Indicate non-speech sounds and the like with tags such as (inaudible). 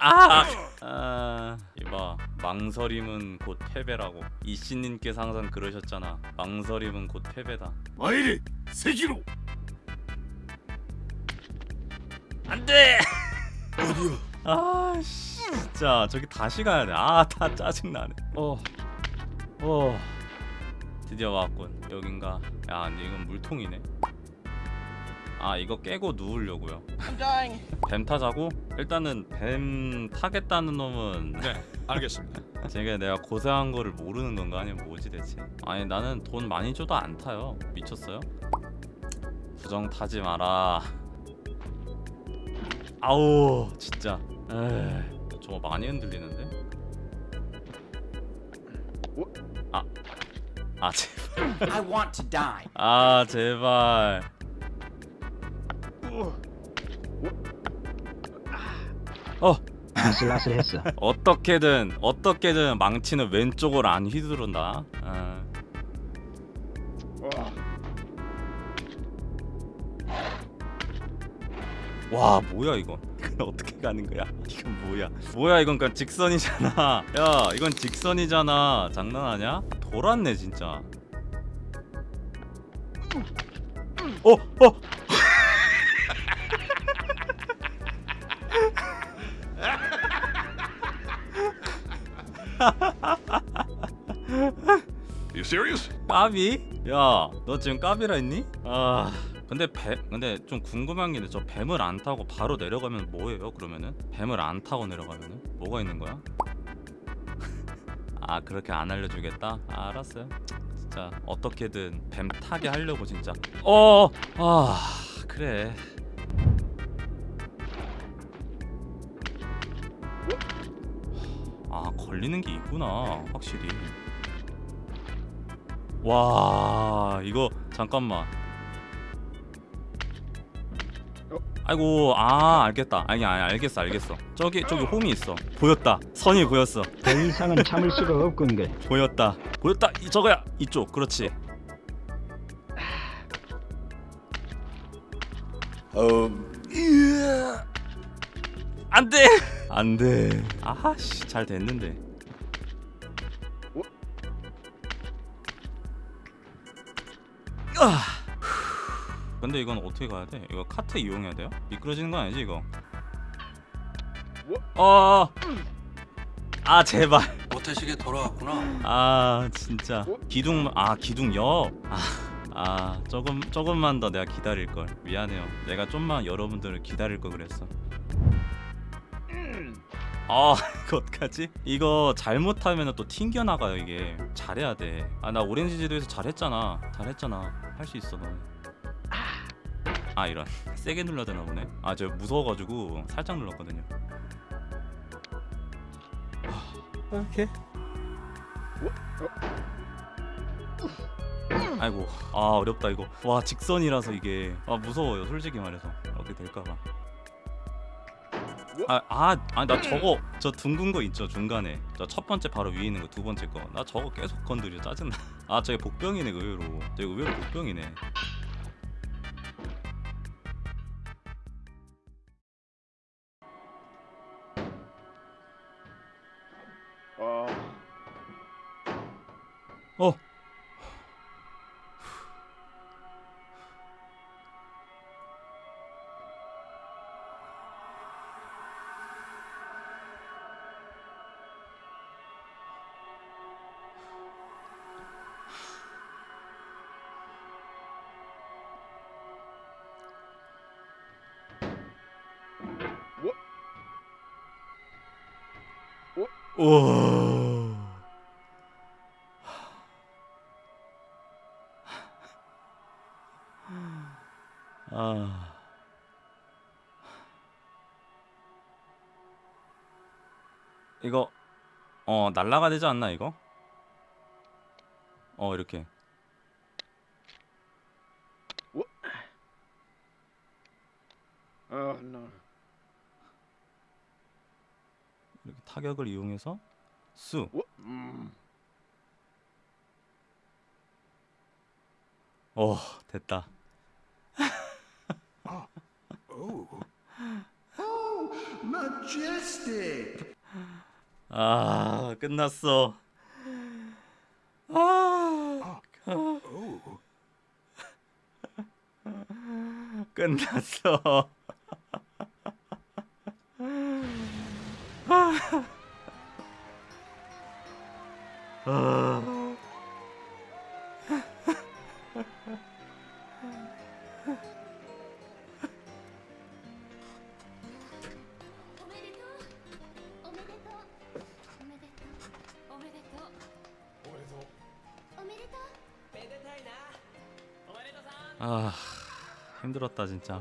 아! 아 이봐 망설임은 곧 패배라고. 이씨님께서 항상 그러셨잖아. 망설임은 곧 패배다. 와이리 세기로! 안돼! 어디야? 아 씨, 진짜. 저기 다시 가야 돼아다 짜증나네. 어어. 드디어 왔군. 여긴가? 야 근데 이건 물통이네. 아 이거 깨고 누우려고요. 뱀 타자고? 일단은 뱀 타겠다는 놈은 (laughs) 네 알겠습니다. 제가 내가 고생한 거를 모르는 건가? 아니면 뭐지 대체? 아니 나는 돈 많이 줘도 안 타요. 미쳤어요? 부정 타지 마라. 아우 진짜. 에이 저거 많이 흔들리는데? 아, 아 제발. I want to die. 아 제발 어 아슬아슬했어. 어떻게든 어떻게든 망치는 왼쪽으로 안 휘두른다. 아. 와 뭐야 이건 이건 어떻게 가는 거야 이건 뭐야 뭐야 이건 그냥 직선이잖아 야 이건 직선이잖아 장난하냐 돌았네 진짜 어 어. (laughs) You serious? 까비? 야, 너 지금 까비라 했니? 아, 근데 배, 근데 좀 궁금한 게 있는데 저 뱀을 안 타고 바로 내려가면 뭐예요? 그러면은 뱀을 안 타고 내려가면은 뭐가 있는 거야? (laughs) 아, 그렇게 안 알려주겠다? 아, 알았어요. 진짜 어떻게든 뱀 타게 하려고 진짜. 어, 아, 그래. 걸리는 게 있구나, 확실히. 와 이거 잠깐만. 아이고 아 알겠다. 아니 아니 알겠어 알겠어. 저기 저기 홈이 있어. 보였다. 선이 보였어. 더 이상은 참을 수가 없군게. 보였다. 보였다. 이 저거야. 이쪽. 그렇지. 안돼 안돼 아씨 잘 됐는데 아. 근데 이건 어떻게 가야 돼? 이거 카트 이용해야 돼요? 미끄러지는 거 아니지 이거? 어. 아 제발. 모태식에 돌아왔구나. 아 진짜 기둥 아 기둥역. 아, 아 조금 조금만 더 내가 기다릴 걸. 미안해요. 내가 좀만 여러분들을 기다릴 걸 그랬어. 아 (laughs) 이거 어떡하지? 이거 잘못하면 또 튕겨 나가요 이게. 잘해야 돼아 나 오렌지 지도에서 잘했잖아. 잘했잖아. 할 수 있어 너. 아 이런. 세게 눌러야 되나 보네. 아저 무서워가지고 살짝 눌렀거든요. 오케이 아이고. 아 어렵다 이거. 와 직선이라서 이게. 아 무서워요 솔직히 말해서. 어떻게 될까봐 아, 아, 아, 나 저거 저 둥근 거 있죠 중간에. 저 첫 번째 바로 위에 있는 거 두 번째 거. 나 저거 계속 건드려 짜증나. (laughs) 아 저게 복병이네 의외로. 저게 의외로 복병이네. 어 오. 아. 이거 어 날라가 되지 않나 이거? 어 이렇게 Oh no. 타격을 이용해서 수. 어? 음. 어, (laughs) 아, 어. 오 됐다. 아, 끝났어. 아, 아 (laughs) 끝났어. 아. 아 힘들었다 진짜.